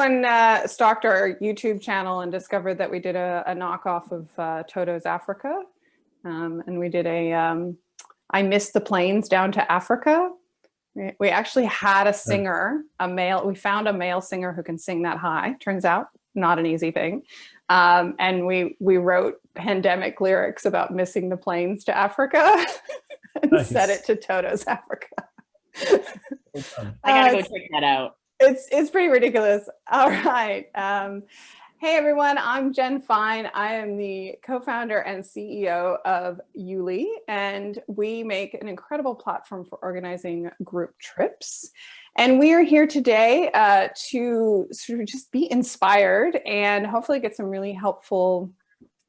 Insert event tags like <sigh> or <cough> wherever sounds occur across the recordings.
When uh, stalked our YouTube channel and discovered that we did a, a knockoff of uh, Toto's Africa, um, and we did a um, I missed the planes down to Africa. We, we actually had a singer, a male. We found a male singer who can sing that high. Turns out, not an easy thing. Um, and we we wrote pandemic lyrics about missing the planes to Africa <laughs> and nice. set it to Toto's Africa. I gotta go check that out. It's it's pretty ridiculous. <laughs> All right. Um, hey everyone, I'm Jen Fine. I am the co-founder and CEO of YouLi, and we make an incredible platform for organizing group trips. And we are here today uh, to sort of just be inspired and hopefully get some really helpful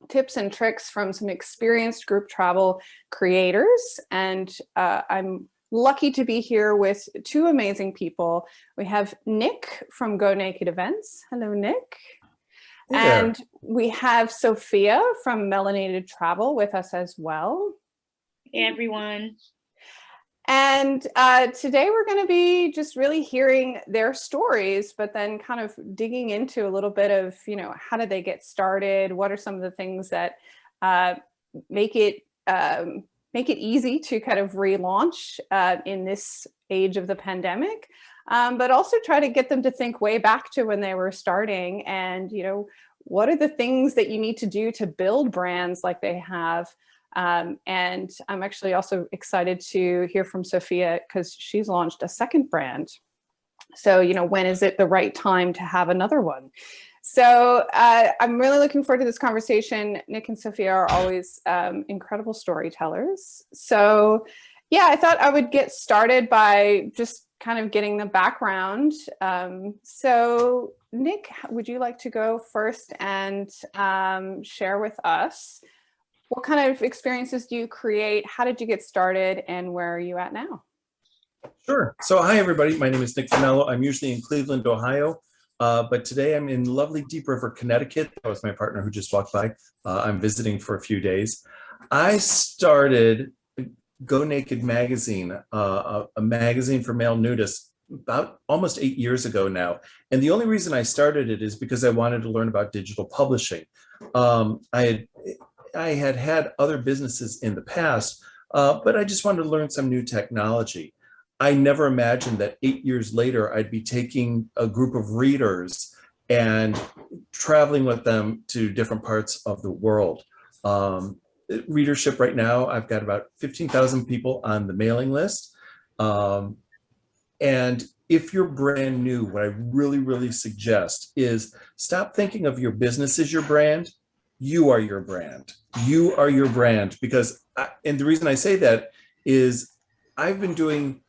tips and tricks from some experienced group travel creators. And uh, I'm lucky to be here with two amazing people. We have Nick from Go Naked Events. Hello, Nick. Hey and we have Sophia from Melanated Travel with us as well. Hey, everyone. And uh, today we're going to be just really hearing their stories, but then kind of digging into a little bit of, you know, how did they get started? What are some of the things that uh, make it um, make it easy to kind of relaunch uh, in this age of the pandemic, um, but also try to get them to think way back to when they were starting and, you know, what are the things that you need to do to build brands like they have? Um, and I'm actually also excited to hear from Sophia because she's launched a second brand. So, you know, when is it the right time to have another one? So uh, I'm really looking forward to this conversation. Nick and Sophia are always um, incredible storytellers. So yeah, I thought I would get started by just kind of getting the background. Um, so Nick, would you like to go first and um, share with us what kind of experiences do you create? How did you get started and where are you at now? Sure. So hi, everybody. My name is Nick Finello. I'm usually in Cleveland, Ohio. Uh, but today I'm in lovely Deep River, Connecticut. That was my partner who just walked by. Uh, I'm visiting for a few days. I started Go Naked magazine, uh, a, a, magazine for male nudists about almost eight years ago now. And the only reason I started it is because I wanted to learn about digital publishing. Um, I had I had had other businesses in the past, uh, but I just wanted to learn some new technology. I never imagined that eight years later, I'd be taking a group of readers and traveling with them to different parts of the world. Um, readership right now, I've got about 15,000 people on the mailing list. Um, and if you're brand new, what I really, really suggest is stop thinking of your business as your brand. You are your brand. You are your brand because, I, and the reason I say that is I've been doing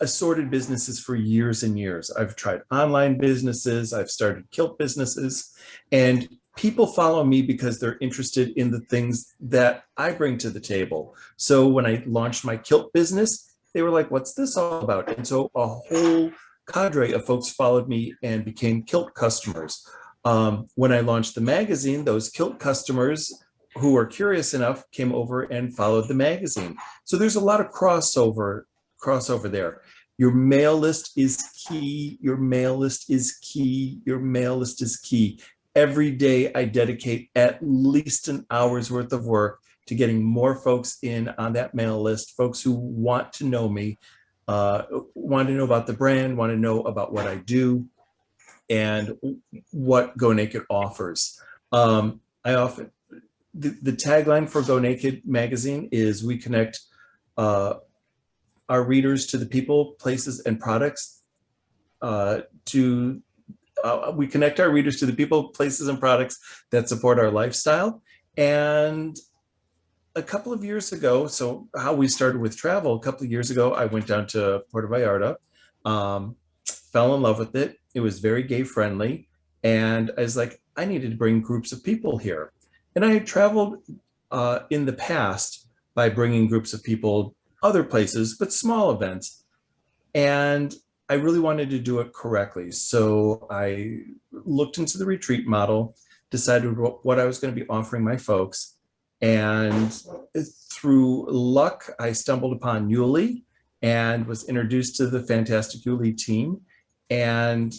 assorted businesses for years and years. I've tried online businesses, I've started kilt businesses, and people follow me because they're interested in the things that I bring to the table. So when I launched my kilt business, they were like, what's this all about? And so a whole cadre of folks followed me and became kilt customers. Um, when I launched the magazine, those kilt customers who were curious enough came over and followed the magazine. So there's a lot of crossover crossover there. Your mail list is key. Your mail list is key. Your mail list is key. Every day I dedicate at least an hour's worth of work to getting more folks in on that mail list, folks who want to know me, uh, want to know about the brand, want to know about what I do and what Go Naked offers. Um, I often, the, the, tagline for Go Naked magazine is we connect uh, our readers to the people, places, and products uh, to uh, we connect our readers to the people, places, and products that support our lifestyle. And a couple of years ago, so how we started with travel, a couple of years ago, I went down to Puerto Vallarta, um, fell in love with it. It was very gay friendly. And I was like, I needed to bring groups of people here. And I had traveled uh, in the past by bringing groups of people other places, but small events. And I really wanted to do it correctly. So I looked into the retreat model, decided what I was going to be offering my folks. And through luck, I stumbled upon YouLi and was introduced to the fantastic YouLi team. And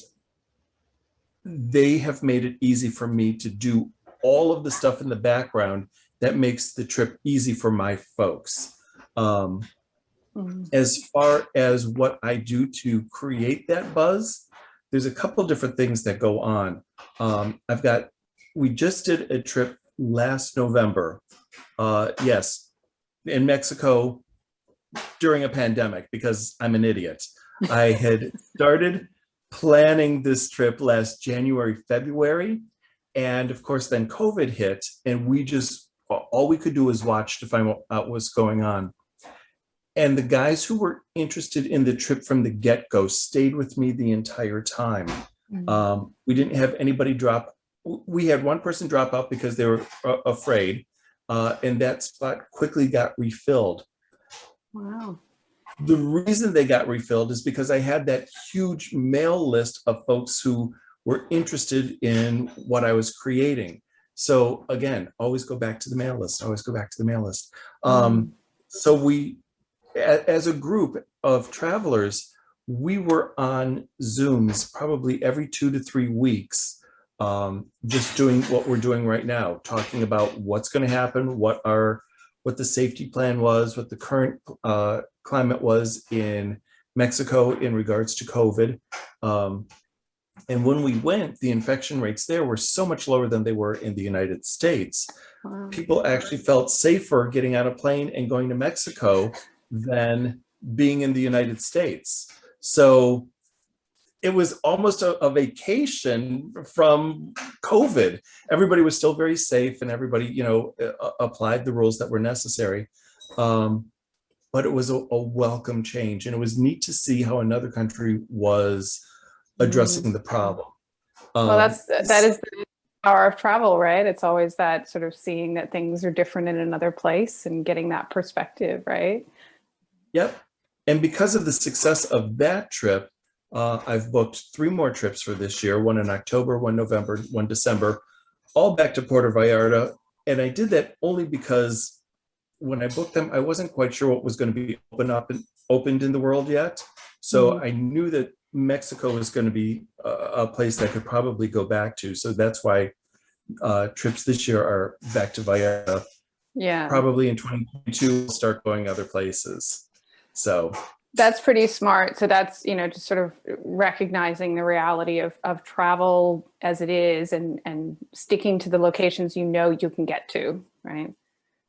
they have made it easy for me to do all of the stuff in the background that makes the trip easy for my folks. Um, Mhm. as far as what I do to create that buzz, there's a couple different things that go on. Um, I've got, we just did a trip last November. Uh, yes, in Mexico during a pandemic because I'm an idiot. I <laughs> had started planning this trip last January, February. And of course, then COVID hit and we just, all we could do was watch to find out what's going on. And the guys who were interested in the trip from the get-go stayed with me the entire time. Mm. Um, we didn't have anybody drop. We had one person drop out because they were uh, afraid, uh, and that spot quickly got refilled. Wow. The reason they got refilled is because I had that huge mail list of folks who were interested in what I was creating. So again, always go back to the mail list. Always go back to the mail list. Um, so we, as a group of travelers, we were on Zooms probably every two to three weeks, um, just doing what we're doing right now, talking about what's going to happen, what our, what the safety plan was, what the current uh, climate was in Mexico in regards to COVID. Um, and when we went, the infection rates there were so much lower than they were in the United States Wow. people actually felt safer getting on a plane and going to Mexico than being in the United States. So it was almost a, a vacation from COVID. Everybody was still very safe and everybody, you know, applied the rules that were necessary. Um, but it was a, a welcome change and it was neat to see how another country was addressing the problem. Well, Um, that's that is the power of travel, right? It's always that sort of seeing that things are different in another place and getting that perspective, right? Yep. And because of the success of that trip, uh, I've booked three more trips for this year, one in October, one November, one December, all back to Puerto Vallarta. And I did that only because when I booked them, I wasn't quite sure what was going to be open up and opened in the world yet. So I knew that Mexico was going to be a, a place that I could probably go back to. So that's why uh, trips this year are back to Vallarta. Yeah. Probably in 2022, we'll start going other places. So That's pretty smart. So that's, you know, just sort of recognizing the reality of, of travel as it is and, and sticking to the locations you know you can get to, right?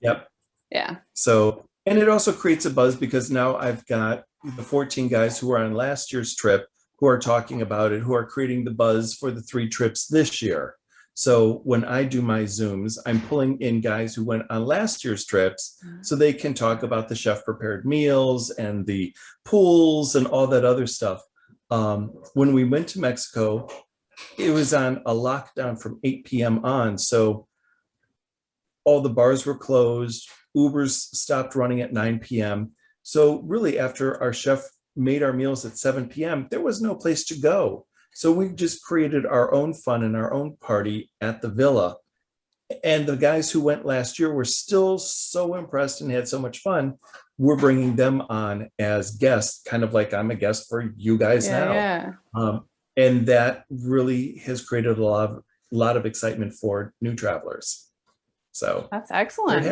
Yep. Yeah. So, and it also creates a buzz because now I've got the 14 guys who were on last year's trip who are talking about it, who are creating the buzz for the three trips this year. So when I do my Zooms, I'm pulling in guys who went on last year's trips so they can talk about the chef prepared meals and the pools and all that other stuff. Um, when we went to Mexico, it was on a lockdown from 8 p.m. on. So all the bars were closed, Ubers stopped running at 9 p.m. So really after our chef made our meals at 7 p.m., there was no place to go. So we just created our own fun and our own party at the villa. And the guys who went last year were still so impressed and had so much fun. We're bringing them on as guests, kind of like I'm a guest for you guys Yeah. now. Yeah. Um, and that really has created a lot of, lot of excitement for new travelers. So That's excellent.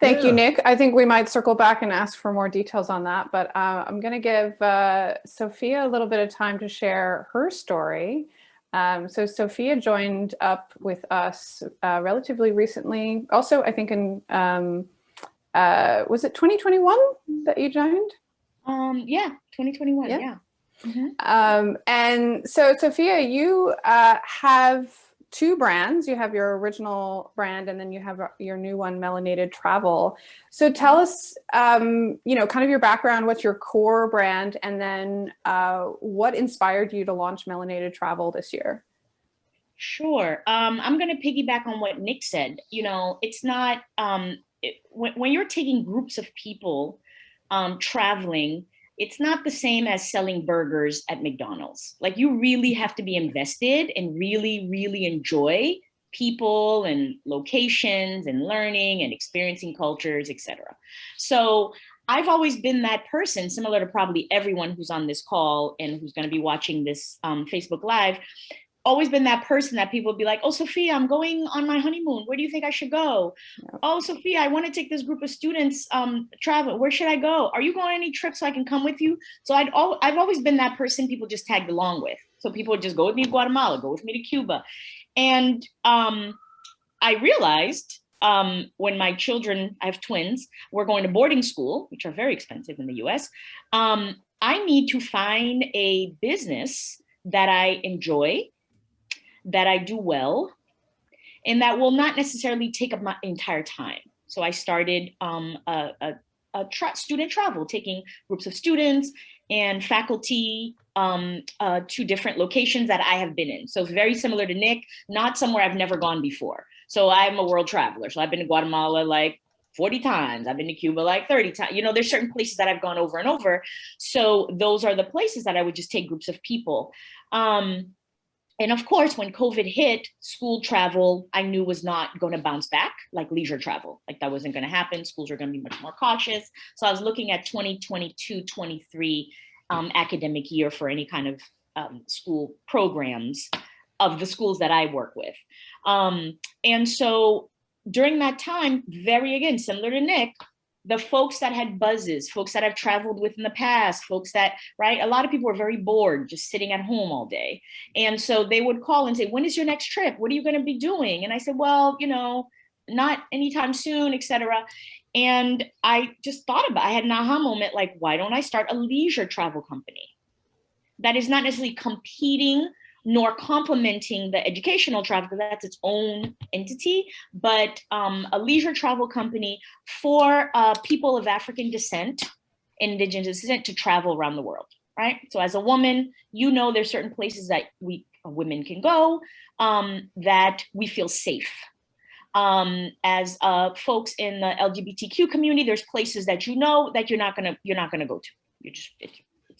Yeah. Thank you, Nick. I think we might circle back and ask for more details on that, but uh, I'm going to give uh, Sophia a little bit of time to share her story. Um, so Sophia joined up with us uh, relatively recently. Also, I think in, um, uh, was it 2021 that you joined? Um, yeah, 2021, Yeah. yeah. Mhm. Um, and so, Sophia, you uh, have two brands. You have your original brand, and then you have uh, your new one, Melanated Travel. So, tell us, um, you know, kind of your background, what's your core brand, and then uh, what inspired you to launch Melanated Travel this year? Sure. Um, I'm going to piggyback on what Nick said. You know, it's not um, it, when, when you're taking groups of people um, traveling, it's not the same as selling burgers at McDonald's. Like you really have to be invested and really, really enjoy people and locations and learning and experiencing cultures, etc. So I've always been that person, similar to probably everyone who's on this call and who's going to be watching this um, Facebook Live always been that person that people would be like, oh, Sophia, I'm going on my honeymoon. Where do you think I should go? Yep. Oh, Sophia, I want to take this group of students um, travel. Where should I go? Are you going on any trips so I can come with you? So I'd al I've always been that person people just tagged along with. So people would just go with me to Guatemala, go with me to Cuba. And um, I realized um, when my children, I have twins, were going to boarding school, which are very expensive in the US, um, I need to find a business that I enjoy, that I do well, and that will not necessarily take up my entire time. So I started um, a, a, a tra student travel, taking groups of students and faculty um, uh, to different locations that I have been in. So very similar to Nick, not somewhere I've never gone before. So I'm a world traveler. So I've been to Guatemala like 40 times. I've been to Cuba like 30 times. You know, there's certain places that I've gone over and over. So those are the places that I would just take groups of people. Um, and of course, when COVID hit, school travel, I knew was not going to bounce back like leisure travel. Like that wasn't going to happen. Schools are going to be much more cautious. So I was looking at 2022, 23 um, academic year for any kind of um, school programs of the schools that I work with. Um, and so during that time, very again, similar to Nick, the folks that had buzzes, folks that I've traveled with in the past, folks that, right, a lot of people were very bored just sitting at home all day. And so they would call and say, when is your next trip? What are you gonna be doing? And I said, well, you know, not anytime soon, etc. And I just thought about, I had an aha moment, like, why don't I start a leisure travel company? That is not necessarily competing nor complementing the educational travel, because that's its own entity, but um, a leisure travel company for uh, people of African descent, indigenous descent to travel around the world, right? So as a woman, you know there's certain places that we women can go um, that we feel safe. Um, as uh, folks in the LGBTQ community, there's places that you know that you're not gonna you're not gonna go to. You're just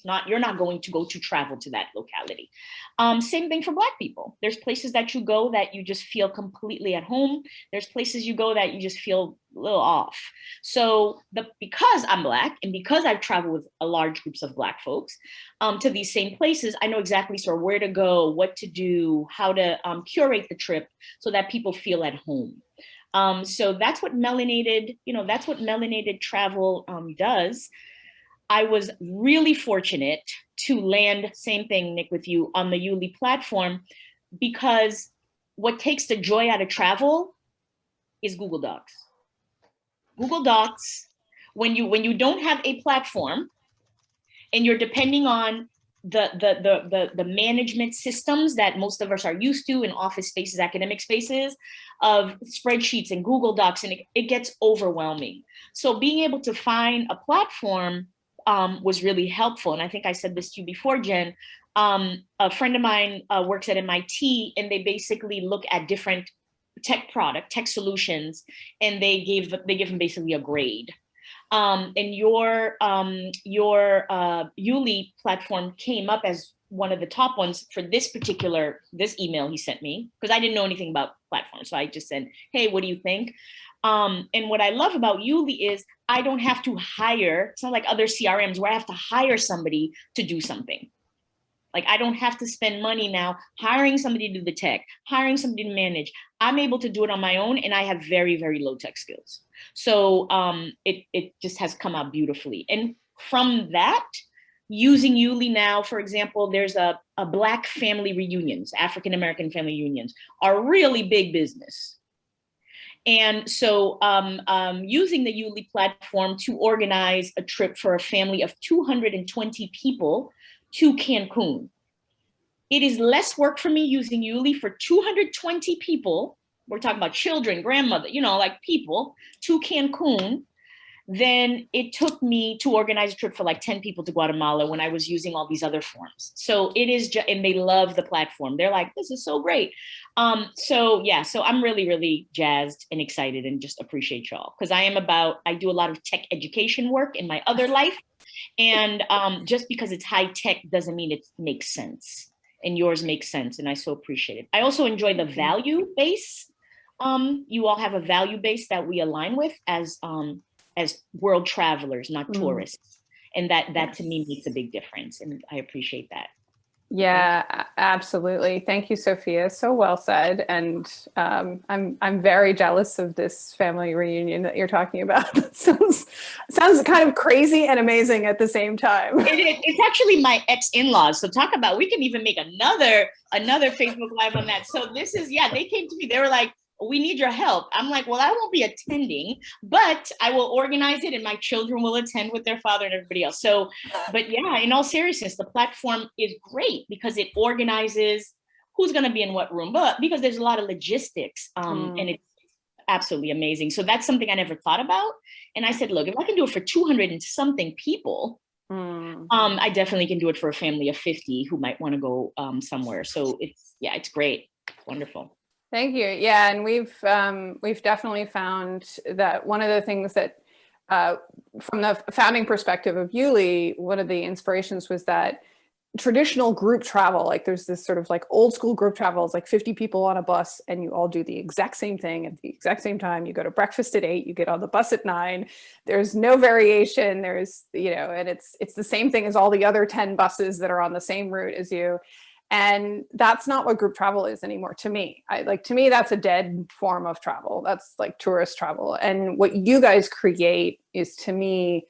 not, you're not going to go to travel to that locality. Um, same thing for Black people. There's places that you go that you just feel completely at home. There's places you go that you just feel a little off. So the, because I'm Black and because I've traveled with large groups of Black folks um, to these same places, I know exactly sort of where to go, what to do, how to um, curate the trip so that people feel at home. Um, so that's what melanated, you know, that's what melanated travel um, does. I was really fortunate to land, same thing, Nick, with you on the YouLi platform, because what takes the joy out of travel is Google Docs. Google Docs, when you when you don't have a platform and you're depending on the, the, the, the, the management systems that most of us are used to in office spaces, academic spaces, of spreadsheets and Google Docs, and it, it gets overwhelming. So being able to find a platform um, was really helpful. And I think I said this to you before, Jen. Um, a friend of mine uh, works at MIT and they basically look at different tech product, tech solutions, and they gave they give them basically a grade. Um, and your um, your uh, YouLi platform came up as one of the top ones for this particular this email he sent me because I didn't know anything about platforms. So I just said, hey, what do you think? Um, and what I love about YouLi is I don't have to hire, it's not like other CRMs where I have to hire somebody to do something. Like I don't have to spend money now hiring somebody to do the tech, hiring somebody to manage. I'm able to do it on my own and I have very, very low tech skills. So um, it, it just has come out beautifully. And from that, using YouLi now, for example, there's a, a Black family reunions, African-American family reunions are really big business. And so um, um, using the YouLi platform to organize a trip for a family of 220 people to Cancun. It is less work for me using YouLi for 220 people. We're talking about children, grandmother, you know, like people to Cancun then it took me to organize a trip for like 10 people to Guatemala when I was using all these other forms. So it is, just, and they love the platform. They're like, this is so great. Um, so yeah, so I'm really, really jazzed and excited and just appreciate y'all because I am about, I do a lot of tech education work in my other life. And um, just because it's high tech doesn't mean it makes sense and yours makes sense. And I so appreciate it. I also enjoy the value base. Um, you all have a value base that we align with as um, as world travelers, not mm. tourists. And that that to me makes a big difference. And I appreciate that. Yeah, absolutely. Thank you, Sophia. So well said. And um, I'm I'm very jealous of this family reunion that you're talking about. <laughs> That sounds sounds kind of crazy and amazing at the same time. It is, it's actually my ex in-laws. So talk about, we can even make another, another Facebook live on that. So this is, yeah, they came to me, they were like, we need your help. I'm like, well, I won't be attending, but I will organize it and my children will attend with their father and everybody else. So, but yeah, in all seriousness, the platform is great because it organizes who's going to be in what room, but because there's a lot of logistics um, Mm. and it's absolutely amazing. So that's something I never thought about. And I said, look, if I can do it for 200 and something people, Mm. um, I definitely can do it for a family of 50 who might want to go um, somewhere. So it's, yeah, it's great. Wonderful. Thank you. Yeah, and we've um, we've definitely found that one of the things that, uh, from the founding perspective of YouLi, one of the inspirations was that traditional group travel, like there's this sort of like old school group travel, is like 50 people on a bus, and you all do the exact same thing at the exact same time. You go to breakfast at eight, you get on the bus at nine. There's no variation. There's you know, and it's it's the same thing as all the other 10 buses that are on the same route as you and that's not what group travel is anymore to me. I like to me that's a dead form of travel. That's like tourist travel. And what you guys create is to me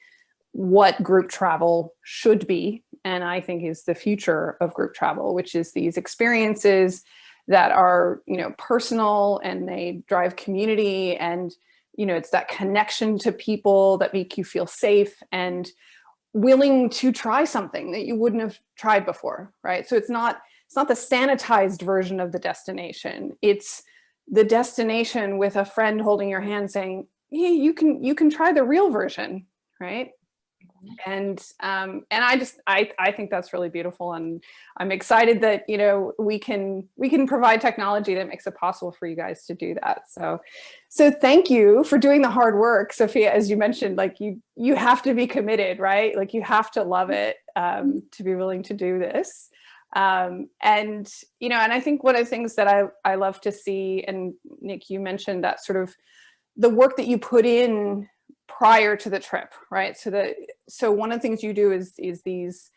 what group travel should be and i think is the future of group travel which is these experiences that are you know personal and they drive community and you know it's that connection to people that make you feel safe and willing to try something that you wouldn't have tried before right? So it's not it's not the sanitized version of the destination. It's the destination with a friend holding your hand saying hey you can you can try the real version right? And um and i just i i think that's really beautiful and i'm excited that you know we can we can provide technology that makes it possible for you guys to do that. So so thank you for doing the hard work sophia as you mentioned like you you have to be committed right? Like you have to love it um to be willing to do this um and you know and i think one of the things that i i love to see and nick you mentioned that sort of the work that you put in prior to the trip, right? So that so one of the things you do is is these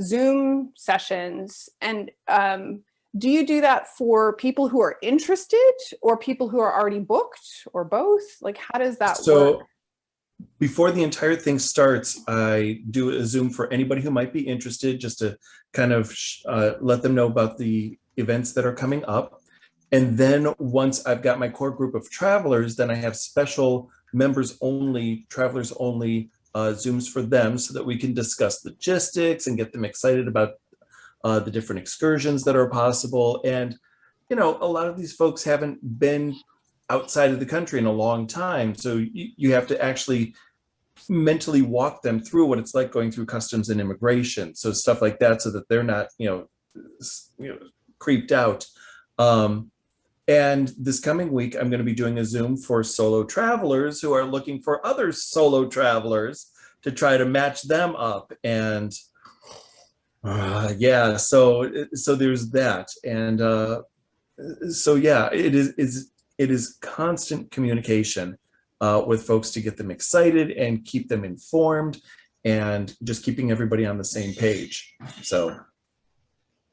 Zoom sessions, and um, do you do that for people who are interested or people who are already booked or both? Like, how does that So work? Before the entire thing starts, I do a Zoom for anybody who might be interested, just to kind of uh, let them know about the events that are coming up. And then once I've got my core group of travelers, then I have special members only, travelers only uh, Zooms for them so that we can discuss logistics and get them excited about uh, the different excursions that are possible. And, you know, a lot of these folks haven't been outside of the country in a long time. So you, you have to actually mentally walk them through what it's like going through customs and immigration. So stuff like that, so that they're not, you know, you know, creeped out. Um, and this coming week, I'm going to be doing a Zoom for solo travelers who are looking for other solo travelers to try to match them up. And uh, yeah, so so there's that. And uh, so yeah, it is is it is constant communication uh, with folks to get them excited and keep them informed and just keeping everybody on the same page. So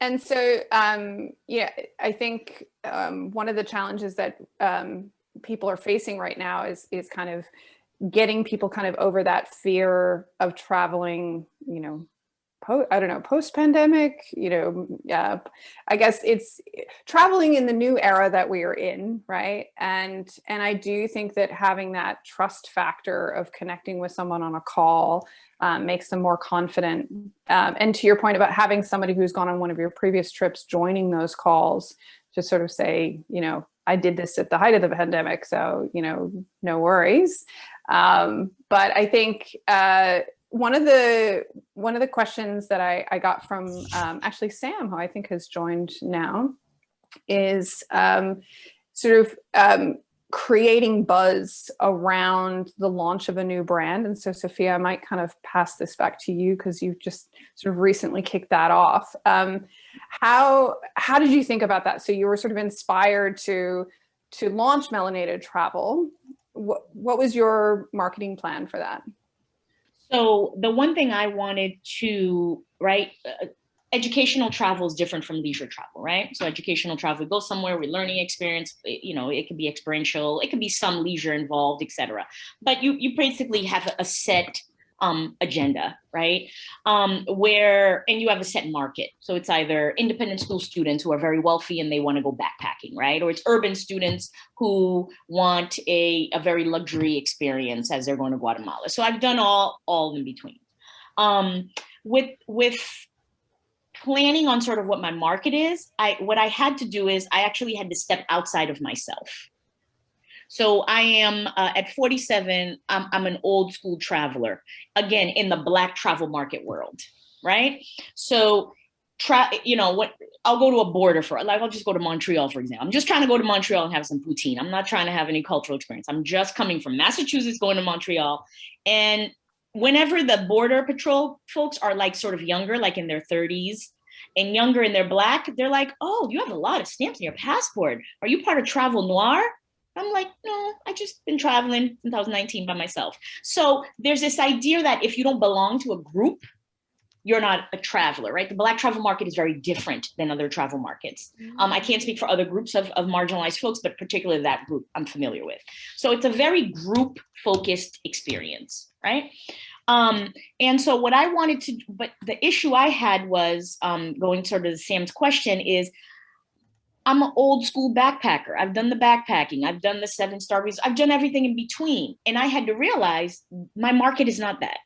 And so, um, yeah, I think um, one of the challenges that um, people are facing right now is is kind of getting people kind of over that fear of traveling. You know, po- I don't know, post pandemic. You know, yeah, I guess it's traveling in the new era that we are in, right? And and I do think that having that trust factor of connecting with someone on a call um, makes them more confident. Um, and to your point about having somebody who's gone on one of your previous trips joining those calls to sort of say, you know, I did this at the height of the pandemic, so you know, no worries. Um, but I think uh, one of the one of the questions that I, I got from um, actually Sam, who I think has joined now, is um, sort of um, creating buzz around the launch of a new brand. And so, Sophia, I might kind of pass this back to you because you've just sort of recently kicked that off. Um, how how did you think about that? So you were sort of inspired to to launch Melanated Travel. What what was your marketing plan for that? So the one thing I wanted to, right, uh, educational travel is different from leisure travel, right? So educational travel, we go somewhere, we learning experience, it- you know, it could be experiential, it could be some leisure involved, etc. But you you basically have a set um, agenda, right? Um, where and you have a set market. So it's either independent school students who are very wealthy and they want to go backpacking, right? Or it's urban students who want a, a very luxury experience as they're going to Guatemala. So I've done all all in between. Um, with with planning on sort of what my market is, I what I had to do is I actually had to step outside of myself. So I am uh, at 47, I'm, I'm an old school traveler, again, in the black travel market world, right? So try, you know, what I'll go to a border for, like, I'll just go to Montreal, for example. I'm just trying to go to Montreal and have some poutine. I'm not trying to have any cultural experience. I'm just coming from Massachusetts, going to Montreal. And whenever the border patrol folks are like sort of younger, like in their 30s, and younger and they're black, they're like, oh, you have a lot of stamps in your passport. Are you part of Travel Noir? I'm like, no, I just been traveling 2019 by myself. So there's this idea that if you don't belong to a group, you're not a traveler, right? The black travel market is very different than other travel markets. Um, I can't speak for other groups of, of marginalized folks, but particularly that group I'm familiar with. So it's a very group focused experience, right? Um, and so what I wanted to, but the issue I had was um, going sort of to Sam's question is, I'm an old school backpacker. I've done the backpacking. I've done the seven star resorts. I've done everything in between. And I had to realize my market is not that.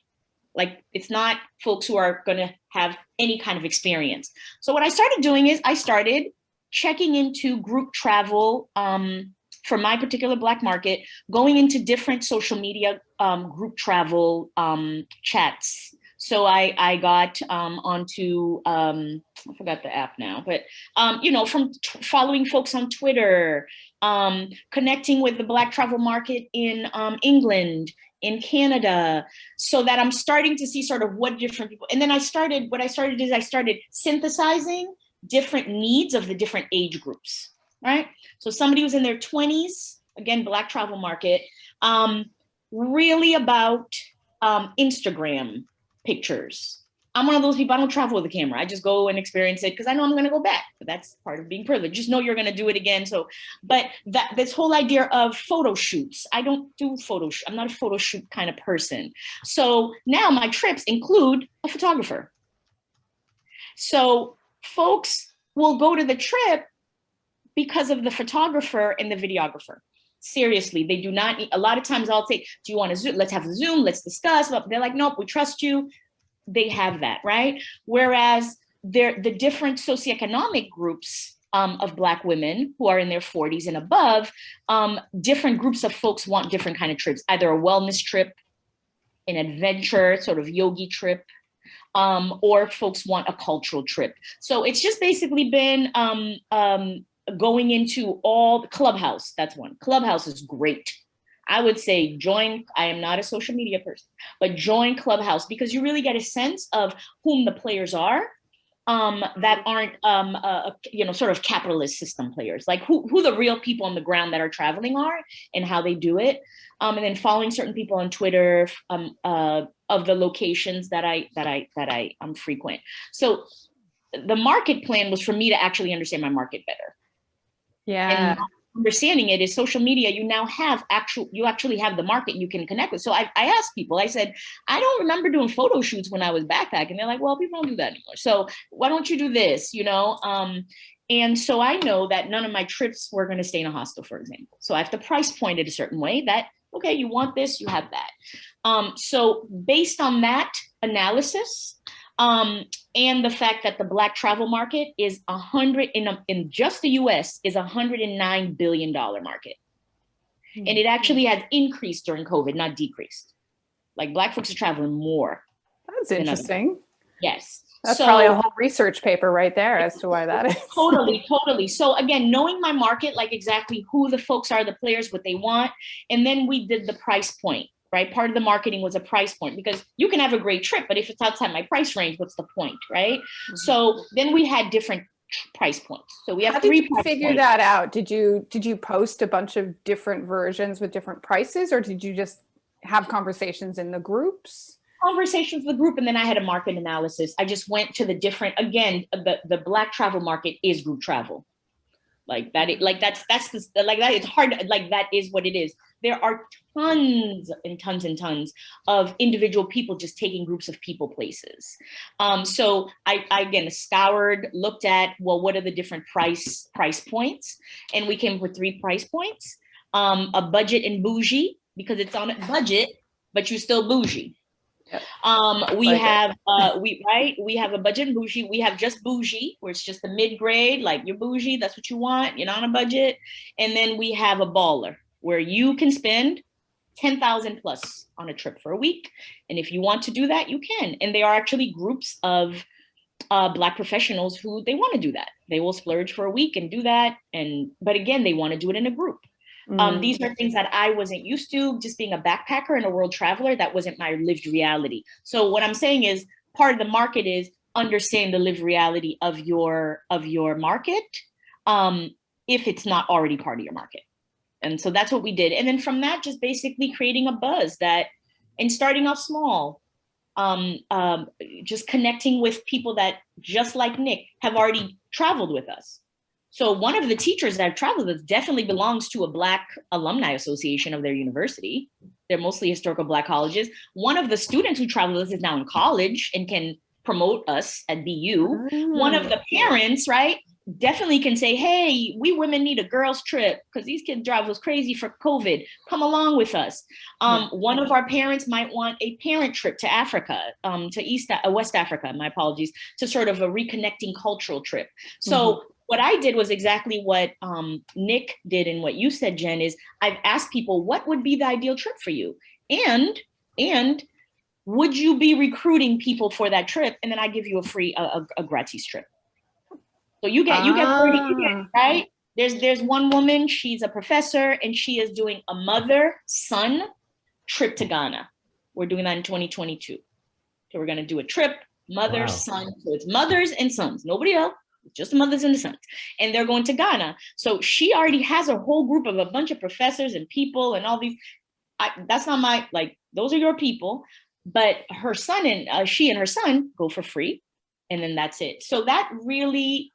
Like it's not folks who are going to have any kind of experience. So what I started doing is I started checking into group travel um, for my particular Black market, going into different social media um, group travel um, chats. So I, I got um, onto, um, I forgot the app now, but, um, you know, from following folks on Twitter, um, connecting with the Black travel market in um, England, in Canada, so that I'm starting to see sort of what different people, and then I started, what I started is I started synthesizing different needs of the different age groups, right? So somebody who's in their 20s, again, Black travel market, um, really about um, Instagram pictures. I'm one of those people, I don't travel with a camera. I just go and experience it because I know I'm gonna go back, but that's part of being privileged. Just know you're gonna do it again. So, but that this whole idea of photo shoots, I don't do photo, sh I'm not a photo shoot kind of person. So now my trips include a photographer. So folks will go to the trip because of the photographer and the videographer. Seriously, they do not a lot of times I'll say, do you want to Zoom? Let's have a Zoom, let's discuss. But they're like, nope, we trust you. They have that, right? Whereas they're, the different socioeconomic groups um, of Black women who are in their 40s and above, um, different groups of folks want different kind of trips, either a wellness trip, an adventure, sort of yogi trip, um, or folks want a cultural trip. So it's just basically been um, um, going into all the Clubhouse. That's one. Clubhouse is great. I would say join, I am not a social media person, but join Clubhouse because you really get a sense of whom the players are um, that aren't, um, uh, you know, sort of capitalist system players, like who, who the real people on the ground that are traveling are and how they do it. Um, and then following certain people on Twitter um, uh, of the locations that I, that I, that I um, frequent. So the market plan was for me to actually understand my market better. Yeah. And understanding it is social media, you now have actual, you actually have the market you can connect with. So I, I asked people, I said, I don't remember doing photo shoots when I was backpacking. They're like, well, people don't do that anymore. So why don't you do this, you know? Um, and so I know that none of my trips were going to stay in a hostel, for example. So I have to price point it a certain way that, okay, you want this, you have that. Um, so based on that analysis, um, and the fact that the black travel market is a hundred in a, in just the U.S. is a hundred and nine billion dollar market, and it actually has increased during COVID, not decreased. Like black folks are traveling more. That's interesting. Yes. That's So- probably a whole research paper right there as to why that is. totally <laughs> totally so again knowing my market like exactly who the folks are the players what they want and then we did the price point right part of the marketing was a price point because you can have a great trip but if it's outside my price range what's the point right mm-hmm. so then we had different price points so we have How did you figure points. that out? Did you did you post a bunch of different versions with different prices, or did you just have conversations in the groups? conversations with the group and then I had a market analysis. I just went to the different, again, the, the black travel market is group travel. Like that, it, like that's, that's the, like that, it's hard, like that is what it is. There are tons and tons and tons of individual people just taking groups of people places. Um, so I, I again scoured, looked at, well, what are the different price price points? And we came with three price points. Um, a budget and bougie, because it's on a budget, but you're still bougie. Yep. Um, we Like have, uh, <laughs> we, right, we have a budget and bougie, we have just bougie, where it's just the mid-grade, like you're bougie, that's what you want, you're not on a budget. And then we have a baller, where you can spend 10,000 plus on a trip for a week. And if you want to do that, you can. And there are actually groups of uh, Black professionals who they want to do that. They will splurge for a week and do that. And, but again, they want to do it in a group. Um, Mm. these are things that I wasn't used to, just being a backpacker and a world traveler, that wasn't my lived reality. So what I'm saying is part of the market is understand the lived reality of your of your market um, if it's not already part of your market. And so that's what we did. And then from that, just basically creating a buzz that and starting off small, um, um, just connecting with people that just like Nick have already traveled with us. So one of the teachers that I've traveled with definitely belongs to a Black alumni association of their university. They're mostly historical Black colleges. One of the students who traveled with us is now in college and can promote us at BU. One of Mm. the parents, right, definitely can say, hey, we women need a girls trip because these kids drive us crazy for COVID. Come along with us. Um, one of our parents might want a parent trip to Africa, um, to East, uh, West Africa, my apologies, to sort of a reconnecting cultural trip. So what I did was exactly what um, Nick did and what you said, Jen, is I've asked people, what would be the ideal trip for you? And, and would you be recruiting people for that trip? And then I give you a free, a, a, a gratis trip. So you get, you get 30, you get, Ah. right? There's, there's one woman, she's a professor and she is doing a mother son trip to Ghana. We're doing that in 2022. So we're gonna do a trip, mother, Wow. son. So it's mothers and sons, nobody else, just the mothers and the sons. And they're going to Ghana. So she already has a whole group of a bunch of professors and people and all these. I, that's not my, like, those are your people. But her son and uh, she and her son go for free. And then that's it. So that really,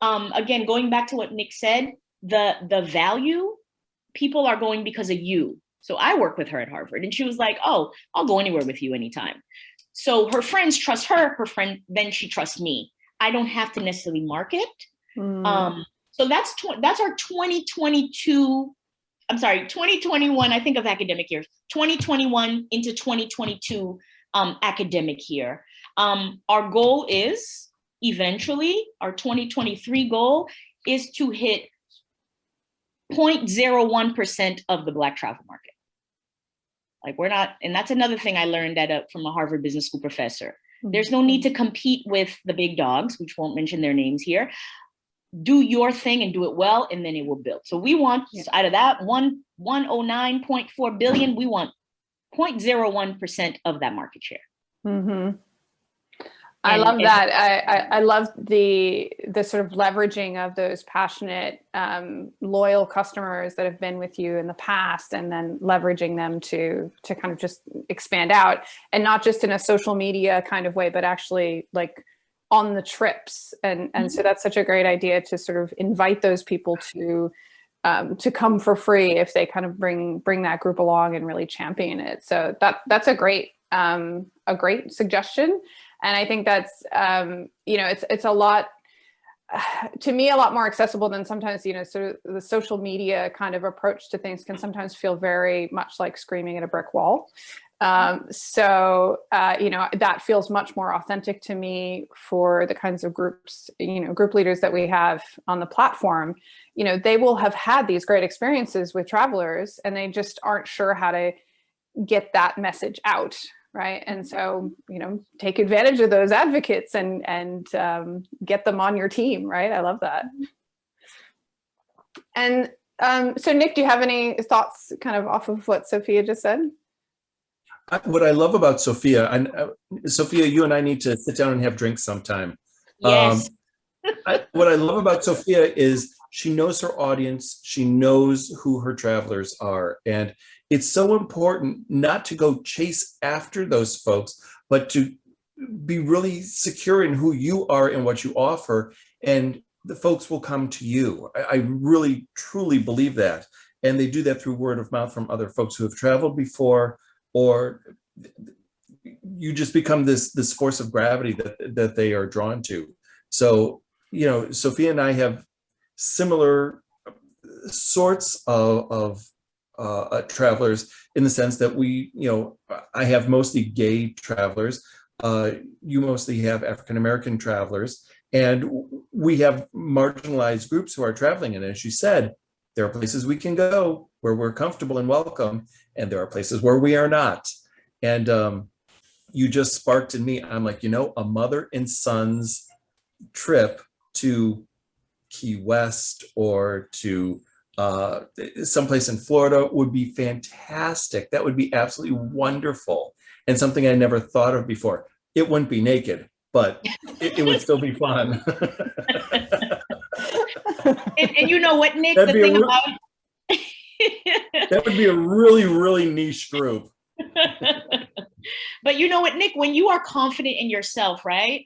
um, again, going back to what Nick said, the the value, people are going because of you. So I work with her at Harvard and she was like, oh, I'll go anywhere with you anytime. So her friends trust her, her friend, then she trusts me. I don't have to necessarily market. Mm. Um, so that's that's our 2022. I'm sorry, 2021. I think of academic years. 2021 into 2022 um, academic year. Um, our goal is eventually our 2023 goal is to hit 0.01 percent of the Black travel market. Like we're not, and that's another thing I learned at a, from a Harvard Business School professor. There's no need to compete with the big dogs, which won't mention their names here. Do your thing and do it well, and then it will build. So we want Yeah. out of that one 109.4 billion, we want 0.01% of that market share. Mhm. I love that. I, I, I love the the sort of leveraging of those passionate, um, loyal customers that have been with you in the past, and then leveraging them to to kind of just expand out, and not just in a social media kind of way, but actually like on the trips. And and so that's such a great idea to sort of invite those people to um, to come for free if they kind of bring bring that group along and really champion it. So that that's a great um, a great suggestion, and I think that's um, you know it's it's a lot <sighs> to me a lot more accessible than sometimes you know sort of the social media kind of approach to things can sometimes feel very much like screaming at a brick wall. Um, so uh, you know that feels much more authentic to me for the kinds of groups you know group leaders that we have on the platform you know they will have had these great experiences with travelers and they just aren't sure how to get that message out right and so you know take advantage of those advocates and and um, get them on your team right i love that and um, so nick do you have any thoughts kind of off of what sophia just said What I love about Sophia, and uh, Sophia, you and I need to sit down and have drinks sometime. Yes. <laughs> I, what I love about Sophia is she knows her audience. She knows who her travelers are. And it's so important not to go chase after those folks, but to be really secure in who you are and what you offer. And the folks will come to you. I, I really, truly believe that. And they do that through word of mouth from other folks who have traveled before, or you just become this, this force of gravity that, that they are drawn to. So, you know, Sophia and I have similar sorts of, of uh, uh, travelers in the sense that we, you know, I have mostly gay travelers. Uh, you mostly have African-American travelers. And we have marginalized groups who are traveling. And as you said, there are places we can go where we're comfortable and welcome. And there are places where we are not. And um, you just sparked in me, I'm like, you know, a mother and son's trip to Key West or to uh, someplace in Florida would be fantastic. That would be absolutely wonderful and something I never thought of before. It wouldn't be naked, but <laughs> it, it would still be fun. <laughs> And, and you know what, Nick, the That'd a thing real- about <laughs> that would be a really, really niche group. but you know what, Nick, when you are confident in yourself, right?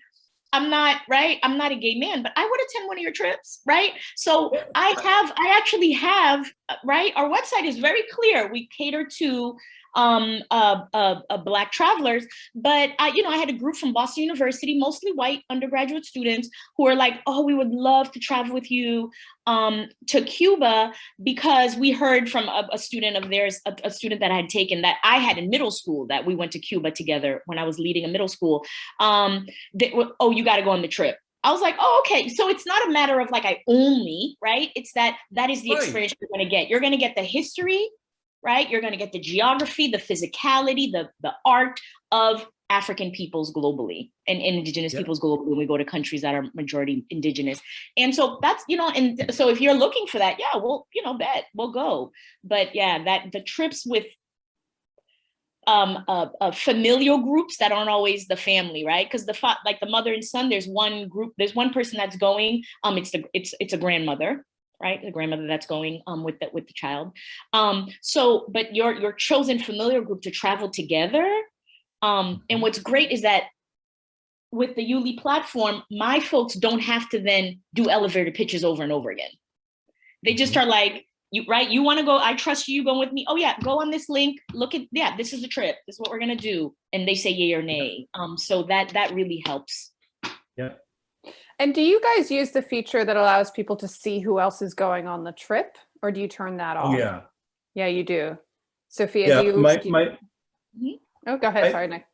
I'm not, right? I'm not a gay man, but I would attend one of your trips, right? So I have, I actually have, uh, right? Our website is very clear. We cater to um, uh, uh, uh, Black travelers, but I, you know, I had a group from Boston University, mostly white undergraduate students who were like, oh, we would love to travel with you um, to Cuba because we heard from a, a student of theirs, a, a student that I had taken that I had in middle school that we went to Cuba together when I was leading a middle school. Um, they, oh, you got to go on the trip. I was like, oh, okay. So it's not a matter of like I only, right? It's that that is the Right. experience you're going to get. You're going to get the history, right? You're going to get the geography, the physicality, the the art of African peoples globally and, and indigenous peoples globally when we go to countries that are majority indigenous. And so that's, you know, and so if you're looking for that, yeah, we'll, you know, bet we'll go. But yeah, that the trips with um uh, uh familial groups that aren't always the family right because the like the mother and son there's one group there's one person that's going um it's the it's it's a grandmother right? The grandmother that's going um with the with the child. Um so but your your chosen familiar group to travel together um and what's great is that with the YouLi platform my folks don't have to then do elevator pitches over and over again. They just Mhm. are like you right? You want to go? I trust you you going with me. Oh yeah go on this link. Look at yeah this is the trip. This is what we're gonna do. And they say yay or nay. Um so that that really helps And do you guys use the feature that allows people to see who else is going on the trip, or do you turn that off? Oh, yeah. Yeah, you do. Sophia, Yeah, do you? my, do you- my, oh, go ahead. I- Sorry, Nick.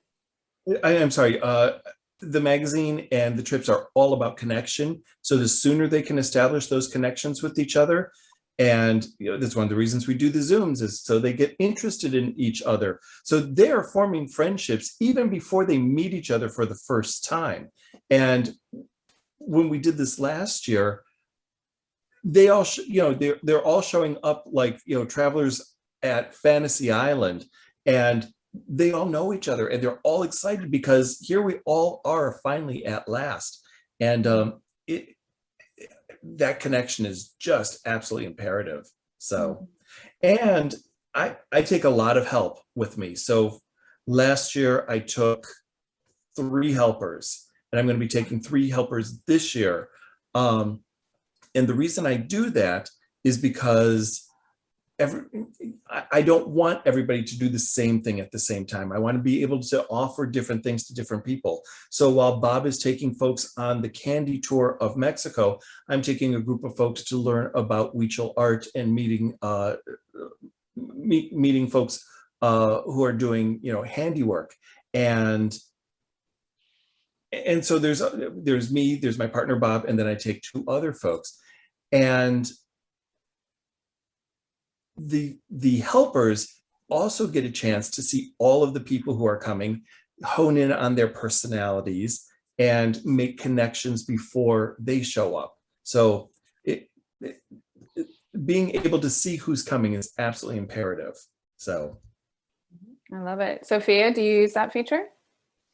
I am sorry. Uh, the magazine and the trips are all about connection. So the sooner they can establish those connections with each other, and you know, that's one of the reasons we do the Zooms is so they get interested in each other. So they are forming friendships even before they meet each other for the first time. And when we did this last year, they all, you know, they're, they're all showing up like, you know, travelers at Fantasy Island and they all know each other and they're all excited because here we all are finally at last. And um, it, that connection is just absolutely imperative. So, and I, I take a lot of help with me. So last year I took three helpers and I'm going to be taking three helpers this year. Um, and the reason I do that is because every, I, don't want everybody to do the same thing at the same time. I want to be able to offer different things to different people. So while Bob is taking folks on the candy tour of Mexico, I'm taking a group of folks to learn about Huichol art and meeting uh, meet, meeting folks uh, who are doing, you know, handiwork. And and so there's there's me, there's my partner Bob, and then I take two other folks. And the the helpers also get a chance to see all of the people who are coming, hone in on their personalities, and make connections before they show up. So it, it- it- being able to see who's coming is absolutely imperative. So I love it. Sophia, do you use that feature?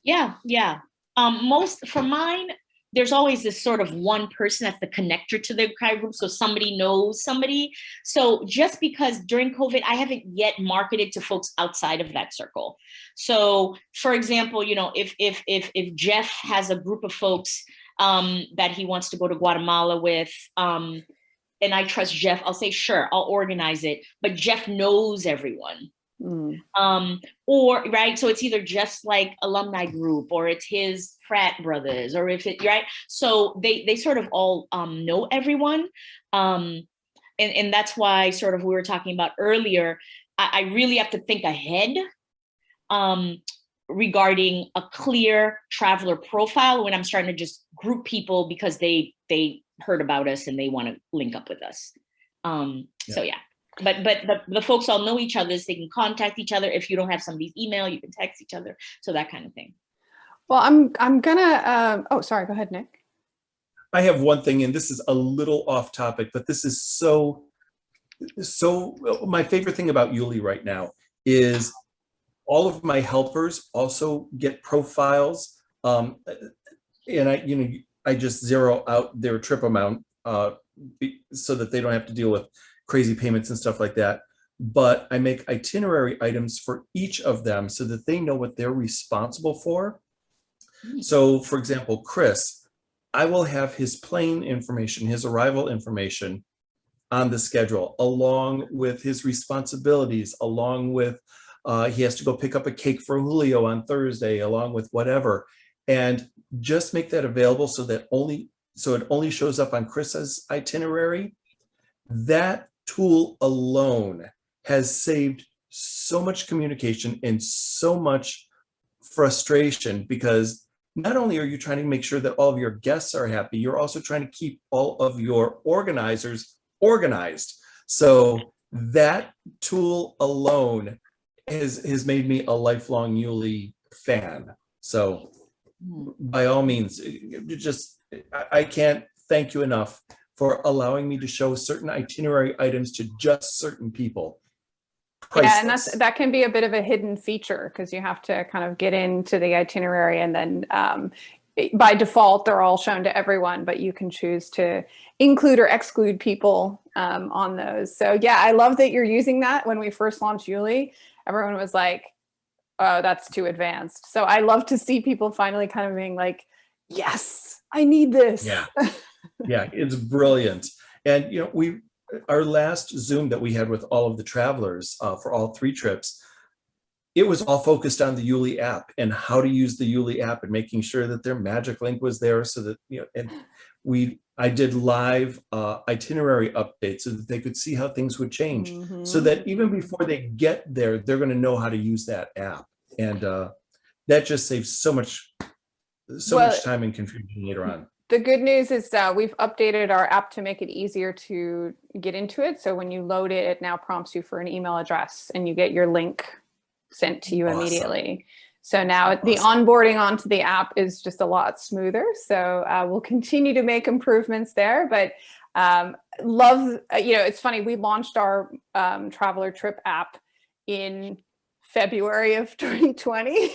Yeah, yeah. Um, most for mine, there's always this sort of one person that's the connector to the entire group. So somebody knows somebody. So just because during COVID, I haven't yet marketed to folks outside of that circle. So for example, you know, if if if if Jeff has a group of folks um, that he wants to go to Guatemala with, um, and I trust Jeff, I'll say, sure, I'll organize it. But Jeff knows everyone. Mm. Um, or right, so it's either just like alumni group or it's his frat brothers, or if it right. So they they sort of all um, know everyone. Um, and, and that's why sort of we were talking about earlier, I, I really have to think ahead um, regarding a clear traveler profile when I'm starting to just group people because they they heard about us and they want to link up with us. Um, So yeah, but but the, the folks all know each other, so they can contact each other. If you don't have somebody's email, you can text each other. So that kind of thing. Well, I'm I'm gonna. Um, oh, sorry. Go ahead, Nick. I have one thing, and this is a little off topic, but this is so, so, my favorite thing about YouLi right now is all of my helpers also get profiles. Um, and I, you know, I just zero out their trip amount uh, so that they don't have to deal with crazy payments and stuff like that. But I make itinerary items for each of them so that they know what they're responsible for. Hmm. So for example, Chris, I will have his plane information, his arrival information on the schedule, along with his responsibilities, along with uh, he has to go pick up a cake for Julio on Thursday, along with whatever. And just make that available so that only so it only shows up on Chris's itinerary. That tool alone has saved so much communication and so much frustration because not only are you trying to make sure that all of your guests are happy, you're also trying to keep all of your organizers organized. So that tool alone has, has made me a lifelong YouLi fan. So Hmm. by all means, just, I can't thank you enough for allowing me to show certain itinerary items to just certain people. Yeah, and that's that can be a bit of a hidden feature because you have to kind of get into the itinerary and then um, by default they're all shown to everyone, but you can choose to include or exclude people um, on those. So yeah, I love that you're using that. When we first launched YouLi, everyone was like, "Oh, that's too advanced." So I love to see people finally kind of being like, "Yes, I need this." Yeah. <laughs> yeah, it's brilliant. And you know, we our last Zoom that we had with all of the travelers uh, for all three trips, it was all focused on the YouLi app and how to use the YouLi app and making sure that their magic link was there so that you know. And we, I did live uh, itinerary updates so that they could see how things would change, so Mhm. that even before they get there, they're going to know how to use that app, and uh, that just saves so much, so Well, much time and confusion later on. The good news is uh, we've updated our app to make it easier to get into it. So when you load it, it now prompts you for an email address and you get your link sent to you Awesome. immediately. So now the onboarding onto the app is just a lot smoother. So uh, we'll continue to make improvements there. But um, love, uh, you know, it's funny, we launched our um, traveler trip app in February of <laughs> 2020.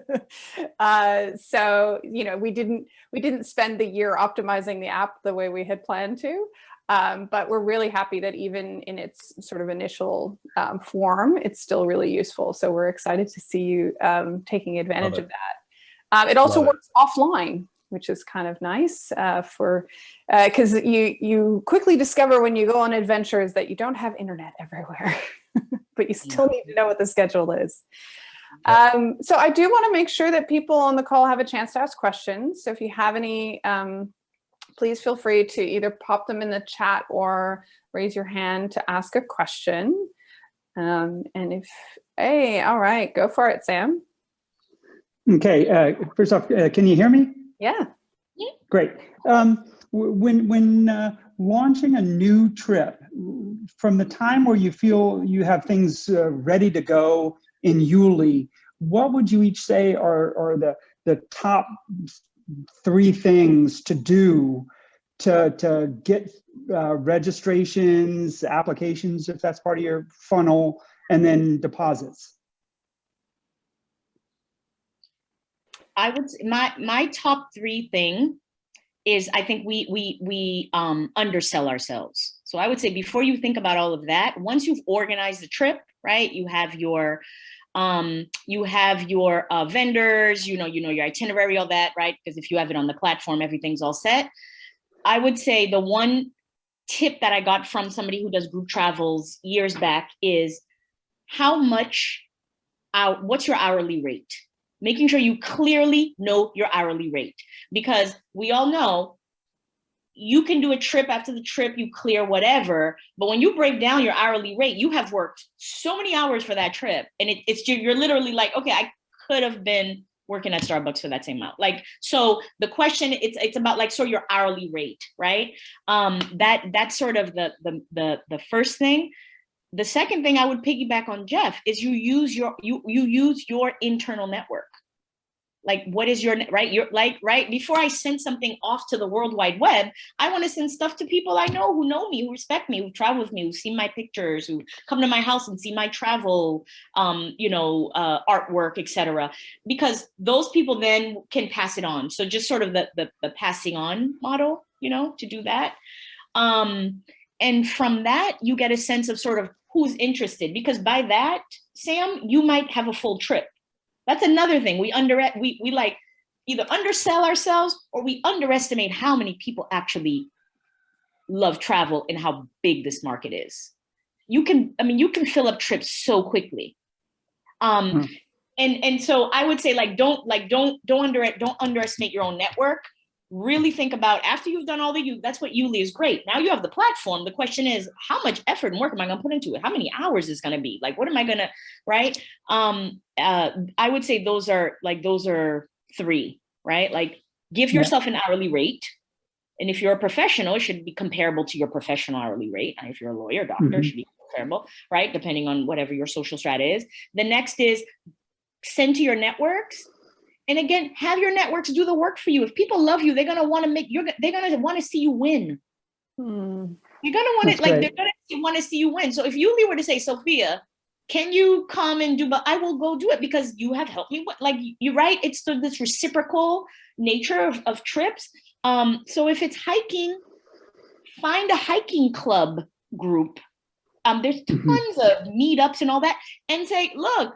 <laughs> uh, so, you know, we didn't we didn't spend the year optimizing the app the way we had planned to. Um, but we're really happy that even in its sort of initial um, form, it's still really useful. So we're excited to see you um, taking advantage of that. Um, it also Love it. works offline, which is kind of nice uh, for because you you quickly discover when you go on adventures that you don't have internet everywhere, <laughs> <laughs> but you still need to know what the schedule is. Um, so I do want to make sure that people on the call have a chance to ask questions. So if you have any, um, please feel free to either pop them in the chat or raise your hand to ask a question. Um, and if, hey, all right, go for it, Sam. Okay, uh, first off, uh, can you hear me? Yeah. Great. Um, When, when uh, launching a new trip, w- from the time where you feel you have things uh, ready to go in YouLi, what would you each say are, are the, the top three things to do to, to get uh, registrations, applications, if that's part of your funnel, and then deposits? I would, my, my top three thing is I think we we we um, undersell ourselves. So I would say before you think about all of that, once you've organized the trip, right? You have your um, you have your uh, vendors, you know, you know your itinerary, all that, right? Because if you have it on the platform, everything's all set. I would say the one tip that I got from somebody who does group travels years back is how much, uh, what's your hourly rate? Making sure you clearly know your hourly rate because we all know you can do a trip after the trip, you clear whatever, but when you break down your hourly rate, you have worked so many hours for that trip and it, it's you're literally like, okay, I could have been working at Starbucks for that same amount. Like, so the question, it's it's about like sort your hourly rate, right? Um, that that's sort of the the the the first thing. The second thing I would piggyback on Jeff is you use your you you use your internal network like what is your right? You're like right? Before i send something off to the world wide web i want to send stuff to people i know who know me who respect me who travel with me who see my pictures who come to my house and see my travel um you know uh, artwork etc because those people then can pass it on. So just sort of the, the the passing on model you know to do that. Um and from that you get a sense of sort of who's interested. Because by that sam you might have a full trip that's another thing. We under we we like either undersell ourselves or we underestimate how many people actually love travel and how big this market is. You can, I mean, you can fill up trips so quickly. Um, hmm. and and so I would say like don't like don't don't under don't underestimate your own network really think about after you've done all the you that's what YouLi is great. Now you have the platform. The question is how much effort and work am i going to put into it? How many hours is going to be? Like what am i going to right? Um uh i would say those are like those are three right? Like give yourself an hourly rate. And if you're a professional it should be comparable to your professional hourly rate. And if you're a lawyer doctor mm -hmm. should be comparable right? Depending on whatever your social strata is. The next is send to your networks and again, have your networks do the work for you. If people love you, they're gonna want to make you're they're gonna want to see you win. Hmm. You're gonna want to like great. they're gonna want to see you win. So if you were to say, Sophia, can you come and do? But I will go do it because you have helped me. Like you're right. It's the, this reciprocal nature of, of trips. Um, so if it's hiking, find a hiking club group. Um, there's mm-hmm. tons mm -hmm. of meetups and all that, and say, look,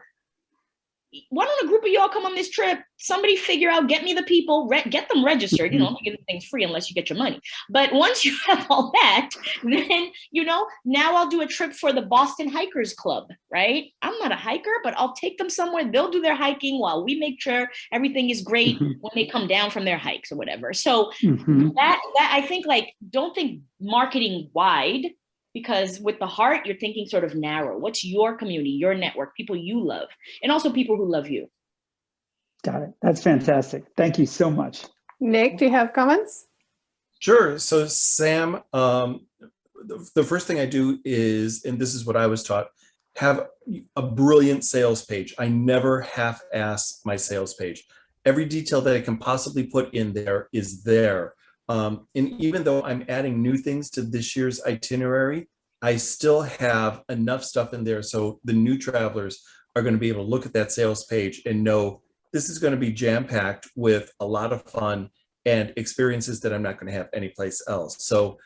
why don't a group of y'all come on this trip? Somebody figure out, get me the people, get them registered. You know, I'm not giving things free unless you get your money. But once <laughs> you have all that, then, you know, now I'll do a trip for the Boston Hikers Club, right? I'm not a hiker, but I'll take them somewhere. They'll do their hiking while we make sure everything is great mm-hmm. when they come down from their hikes or whatever. So mm -hmm. that, that I think like, don't think marketing wide, because with the heart, you're thinking sort of narrow. What's your community, your network, people you love, and also people who love you. Got it. That's fantastic. Thank you so much. Nick, do you have comments? Sure. So Sam, um, the, the first thing I do is, and this is what I was taught, have a brilliant sales page. I never half-ass my sales page. Every detail that I can possibly put in there is there. Um, and even though I'm adding new things to this year's itinerary, I still have enough stuff in there so the new travelers are going to be able to look at that sales page and know this is going to be jam-packed with a lot of fun and experiences that I'm not going to have anyplace else. So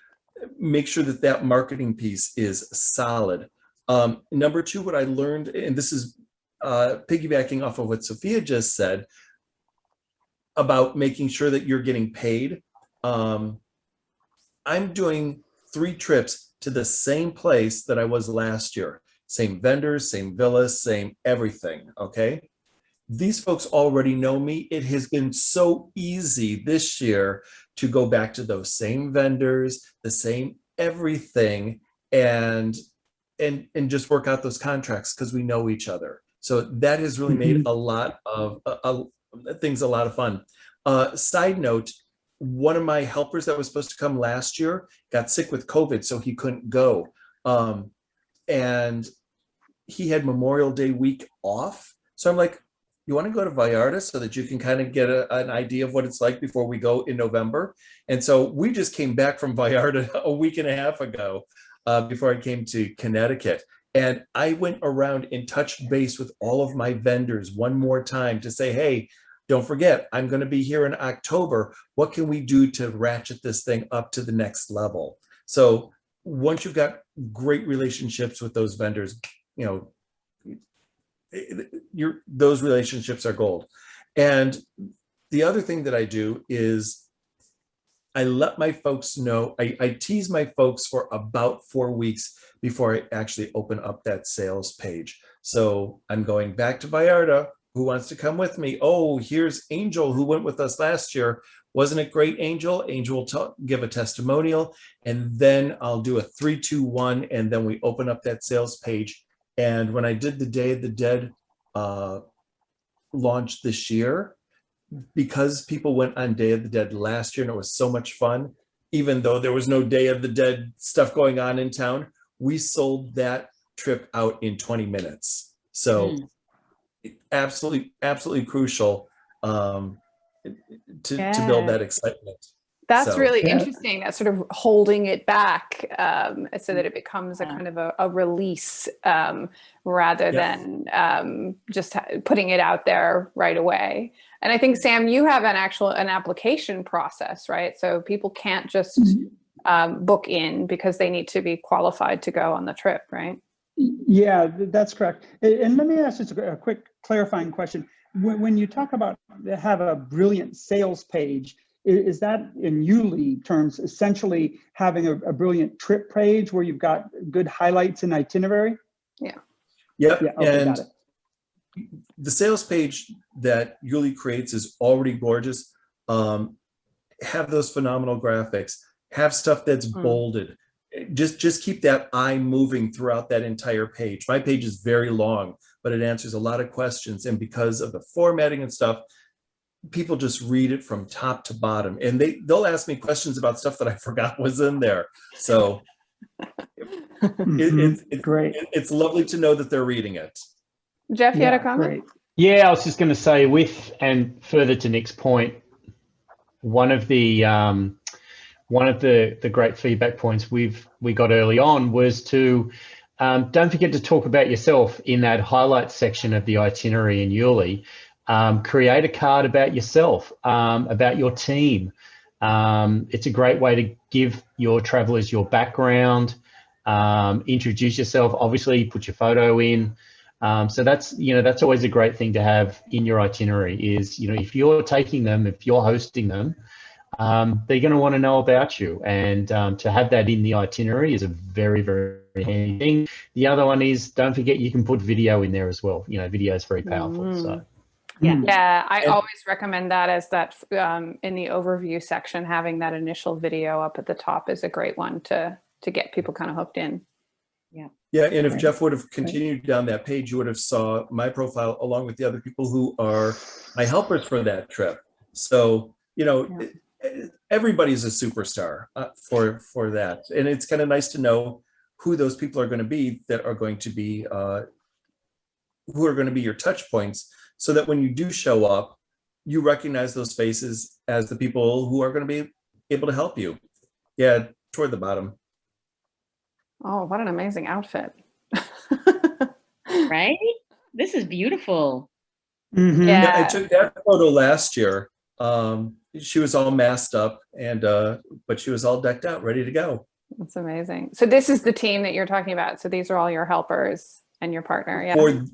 make sure that that marketing piece is solid. Um, number two, what I learned, and this is uh, piggybacking off of what Sophia just said, about making sure that you're getting paid um, I'm doing three trips to the same place that I was last year. Same vendors, same villas, same everything, okay? These folks already know me. It has been so easy this year to go back to those same vendors, the same everything, and and and just work out those contracts because we know each other. So that has really made mm-hmm. a lot of uh, things a lot of fun. Uh, side note, one of my helpers that was supposed to come last year got sick with COVID, so he couldn't go. Um, and he had Memorial Day week off. So I'm like, you want to go to Vallarta so that you can kind of get a, an idea of what it's like before we go in November. And so we just came back from Vallarta <laughs> a week and a half ago uh, before I came to Connecticut. And I went around and touched base with all of my vendors one more time to say, hey, don't forget, I'm going to be here in October. What can we do to ratchet this thing up to the next level? So once you've got great relationships with those vendors, you know, your those relationships are gold. And the other thing that I do is I let my folks know, I, I tease my folks for about four weeks before I actually open up that sales page. So I'm going back to Vallarta. Who wants to come with me? Oh, here's Angel who went with us last year. Wasn't it great, Angel? Angel will give a testimonial and then I'll do a three, two, one, and then we open up that sales page. And when I did the Day of the Dead uh, launch this year, because people went on Day of the Dead last year and it was so much fun, even though there was no Day of the Dead stuff going on in town, we sold that trip out in 20 minutes. So Mm. Absolutely, absolutely crucial um, to, to build that excitement. That's So- really Yeah. interesting. That sort of holding it back um, so that it becomes a kind of a, a release um, rather Yeah. than um, just putting it out there right away. And I think Sam, you have an actual an application process, right? So people can't just um, book in because they need to be qualified to go on the trip, right? Yeah, that's correct. And let me ask just a a quick clarifying question. When, when you talk about have a brilliant sales page, is that in YouLi terms essentially having a, a brilliant trip page where you've got good highlights and itinerary? Yep, Yeah, okay, and the sales page that YouLi creates is already gorgeous. Um, have those phenomenal graphics, have stuff that's Mm. bolded. Just, just keep that eye moving throughout that entire page. My page is very long, but it answers a lot of questions. And because of the formatting and stuff, people just read it from top to bottom and they, they'll ask me questions about stuff that I <laughs> forgot was in there. So it, it, it, Great. it- it's lovely to know that they're reading it. Jeff, you had a Yeah, comment? great. Yeah, I was just going to say, with and further to Nick's point, one of the um, one of the the great feedback points we've we got early on was to um, don't forget to talk about yourself in that highlights section of the itinerary in YouLi. Um, create a card about yourself, um, about your team. Um, it's a great way to give your travelers your background, um, introduce yourself. Obviously, put your photo in. Um, so that's you know that's always a great thing to have in your itinerary. Is you know if you're taking them, if you're hosting them, um, they're going to want to know about you, and um, to have that in the itinerary is a very very handy thing. The other one is don't forget you can put video in there as well. You know, video is very powerful. So. Yeah. Mm. Yeah, I And- always recommend that as that um, in the overview section, having that initial video up at the top is a great one to to get people kind of hooked in. Yeah, Yeah, and if Jeff would have continued down that page, you would have saw my profile along with the other people who are my helpers for that trip. So, you know, Yeah. Everybody's a superstar uh, for for that. And it's kind of nice to know who those people are going to be that are going to be uh, who are going to be your touch points so that when you do show up, you recognize those faces as the people who are going to be able to help you. Yeah, toward the bottom. Oh, what an amazing outfit. right? This is beautiful. Mhm. Yeah. Yeah, I took that photo last year. Um, she was all masked up and, uh, but she was all decked out, ready to go. That's amazing. So this is the team that you're talking about. So these are all your helpers and your partner. Yeah. For,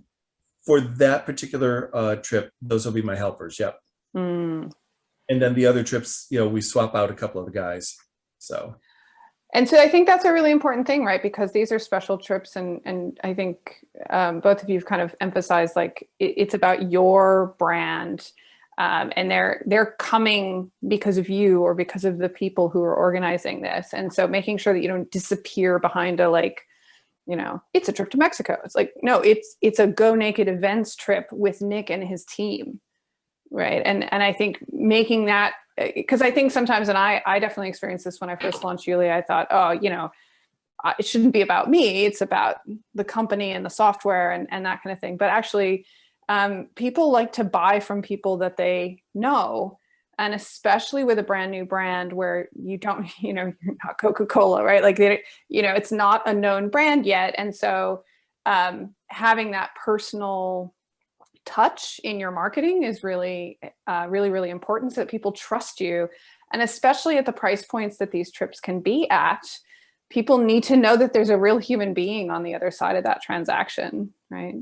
for that particular, uh, trip, those will be my helpers. Yep. Mm. And then the other trips, you know, we swap out a couple of the guys. So, And so I think that's a really important thing, right? Because these are special trips, and and I think um, both of you have kind of emphasized like it, it's about your brand, um, and they're they're coming because of you or because of the people who are organizing this, and so making sure that you don't disappear behind a like, you know, it's a trip to Mexico. It's like no, it's it's a Go Naked Events trip with Nick and his team, right? And and I think making that because I think sometimes, and I, I definitely experienced this when I first launched YouLi. I thought, oh, you know, it shouldn't be about me. It's about the company and the software and, and that kind of thing. But actually, um, people like to buy from people that they know. And especially with a brand new brand where you don't, <laughs> you know, you're not Coca-Cola, right? Like, they, you know, it's not a known brand yet. And so um, having that personal touch in your marketing is really, uh, really, really important so that people trust you. And especially at the price points that these trips can be at, people need to know that there's a real human being on the other side of that transaction, right?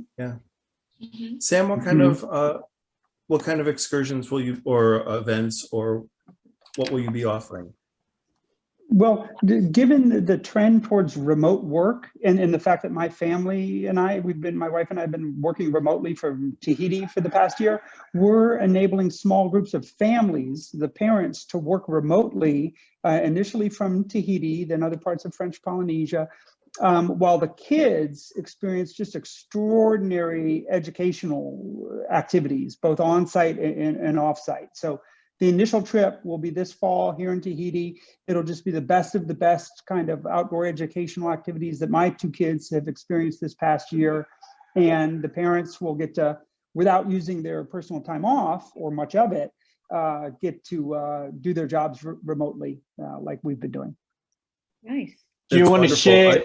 Mhm. Sam, what kind Mhm. of, uh, what kind of excursions will you, or events, or what will you be offering? Well, given the- the trend towards remote work and, and the fact that my family and I, we've been, my wife and I have been working remotely from Tahiti for the past year, we're enabling small groups of families, the parents, to work remotely, uh, initially from Tahiti, then other parts of French Polynesia, um, while the kids experience just extraordinary educational activities, both on-site and, and, and off-site. So the initial trip will be this fall here in Tahiti. It'll just be the best of the best kind of outdoor educational activities that my two kids have experienced this past year. And the parents will get to, without using their personal time off or much of it, uh, get to uh, do their jobs re- remotely uh, like we've been doing. Nice. Do you want to wonderful. share?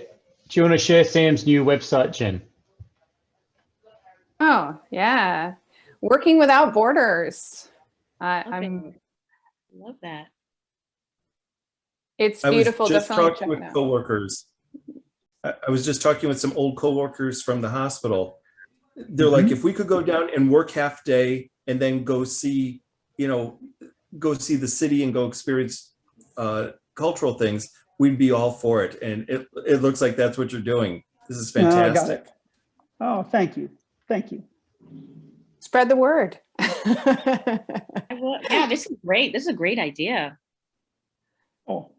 I- Do you want to share Sam's new website, Jen? Oh, yeah. Working without borders. I Okay. I'm, Love that. it's I was beautiful. just Definitely talking with it out. coworkers. I, I was just talking with some old coworkers from the hospital. They're like, Mm-hmm. if we could go down and work half day and then go see, you know, go see the city and go experience uh, cultural things, we'd be all for it. And it, it looks like that's what you're doing. This is Oh, I got fantastic. it. Oh, thank you. Thank you. Spread the word. <laughs> Will- Yeah, this is great. This is a great idea. Oh,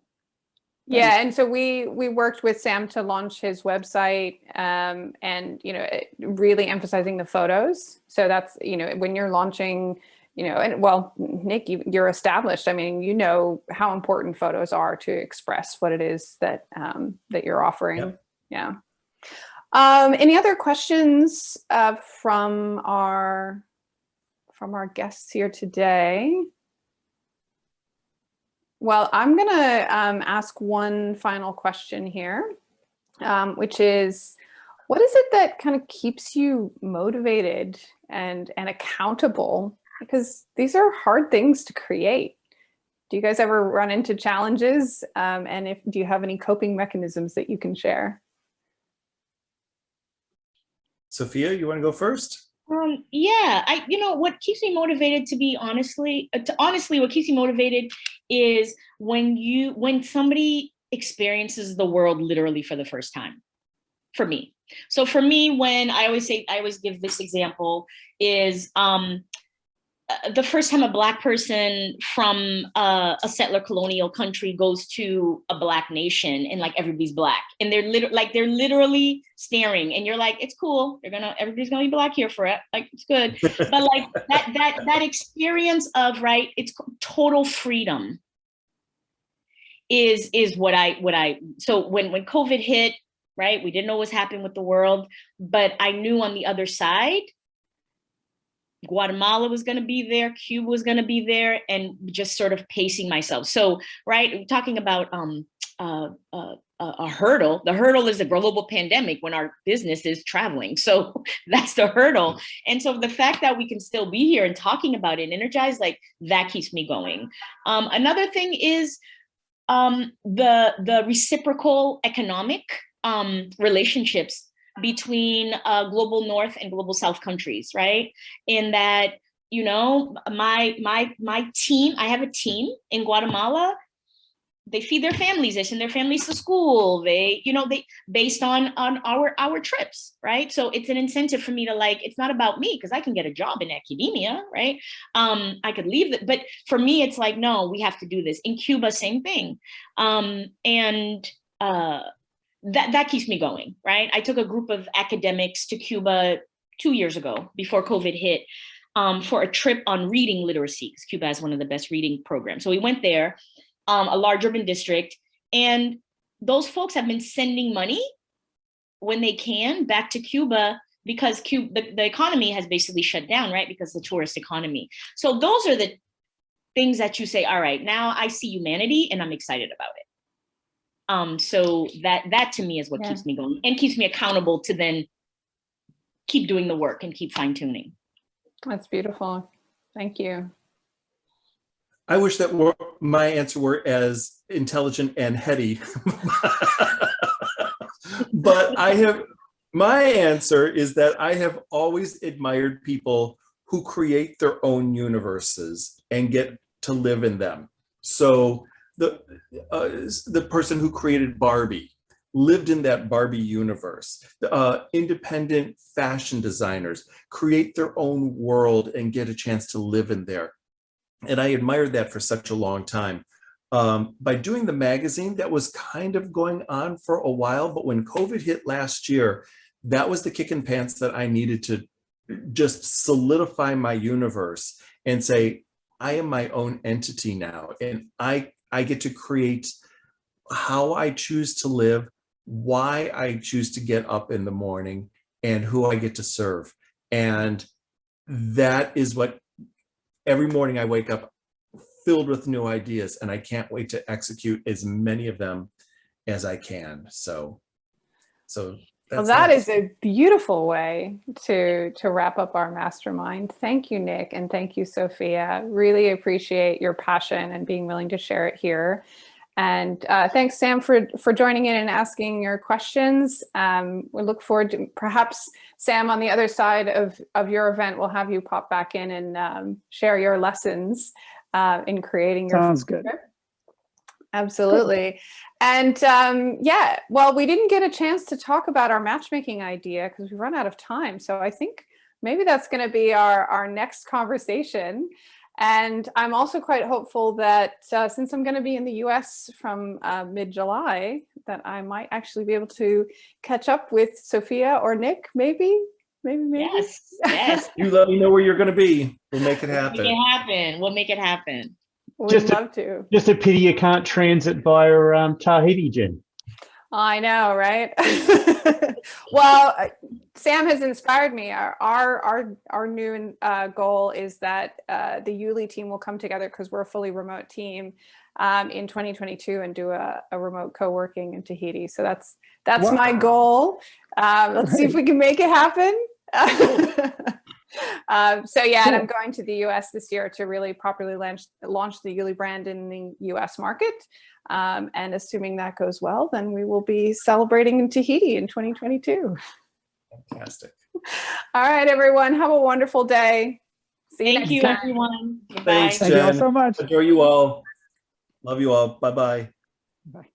Yeah, and so we we worked with Sam to launch his website, um, and you know, really emphasizing the photos. So that's you know, when you're launching, you know, and well, Nick, you, you're established. I mean, you know how important photos are to express what it is that um, that you're offering. Yep. Yeah. Um, any other questions uh, from our from our guests here today? Well, I'm going to um, ask one final question here, um, which is, what is it that kind of keeps you motivated and and accountable? Because these are hard things to create. Do you guys ever run into challenges? Um, and if do you have any coping mechanisms that you can share? Sophia, you want to go first? Um, yeah, I, you know, what keeps me motivated to be honestly, uh, to honestly, what keeps me motivated is when you, when somebody experiences the world literally for the first time, for me. So for me, when I always say, I always give this example is, um, the first time a black person from uh, a settler colonial country goes to a black nation and like everybody's black and they're literally like they're literally staring and you're like it's cool. They're gonna everybody's gonna be black here for it. Like it's good. <laughs> But like that that that experience of right it's total freedom is is what i what i so when when covid hit right we didn't know what was happening with the world but i knew on the other side Guatemala was going to be there, Cuba was going to be there, and just sort of pacing myself. So, right, talking about um, uh, uh, a hurdle. The hurdle is a global pandemic when our business is traveling. So <laughs> that's the hurdle. And so the fact that we can still be here and talking about it and energized, like that keeps me going. Um, another thing is um, the the reciprocal economic um, relationships between uh, global north and global south countries right? In that you know my my my team i have a team in guatemala. They feed their families they send their families to school they you know they based on on our our trips right? So it's an incentive for me to like it's not about me because i can get a job in academia right? Um i could leave it but for me it's like no we have to do this. In cuba same thing. Um and uh that, that keeps me going, right? I took a group of academics to Cuba two years ago before COVID hit um, for a trip on reading literacy because Cuba has one of the best reading programs. So we went there, um, a large urban district, and those folks have been sending money when they can back to Cuba because Cuba, the, the economy has basically shut down, right? Because the tourist economy. So those are the things that you say, all right, now I see humanity and I'm excited about it. Um, so that that to me is what Yeah. keeps me going and keeps me accountable to then keep doing the work and keep fine tuning. That's beautiful. Thank you. I wish that were, my answer were as intelligent and heady. <laughs> but I have, my answer is that I have always admired people who create their own universes and get to live in them. So the, uh, the person who created Barbie lived in that Barbie universe. Uh, independent fashion designers create their own world and get a chance to live in there. And I admired that for such a long time. Um, by doing the magazine, that was kind of going on for a while, but when COVID hit last year, that was the kick in pants that I needed to just solidify my universe and say, I am my own entity now, and I, I get to create how I choose to live, why I choose to get up in the morning, and who I get to serve. And that is what every morning I wake up filled with new ideas and I can't wait to execute as many of them as I can. So, so Well, that's that it. is a beautiful way to to wrap up our mastermind. Thank you, Nick, and thank you, Sophia. Really appreciate your passion and being willing to share it here. And uh, thanks, Sam, for for joining in and asking your questions. Um, we look forward to perhaps Sam on the other side of of your event. We'll have you pop back in and um, share your lessons uh, in creating your Sounds good. Absolutely. And um, yeah, well, we didn't get a chance to talk about our matchmaking idea because we've run out of time. So I think maybe that's going to be our, our next conversation. And I'm also quite hopeful that uh, since I'm going to be in the US from uh, mid-July, that I might actually be able to catch up with Sophia or Nick, maybe, maybe, maybe. Yes, <laughs> yes. You let me know where you're going to be. We'll make it happen. Make it happen. happen. We'll make it happen. We'd Just a- to. Just a pity you can't transit via um, Tahiti, Jen. I know, right? <laughs> well, uh, Sam has inspired me. Our our our, our new uh, goal is that uh, the YouLi team will come together because we're a fully remote team um, in 2022 and do a, a remote co-working in Tahiti. So that's that's my goal. Um, let's see if we can make it happen. <laughs> um, so yeah, and I'm going to the US this year to really properly launch launch the YouLi brand in the US market. Um, and assuming that goes well, then we will be celebrating in Tahiti in 2022. Fantastic. <laughs> All right, everyone, have a wonderful day. See you Thank next you, time. everyone. Goodbye. Thanks, Thank you all Jen. so much. Adore you all. Love you all. Bye-bye. Bye.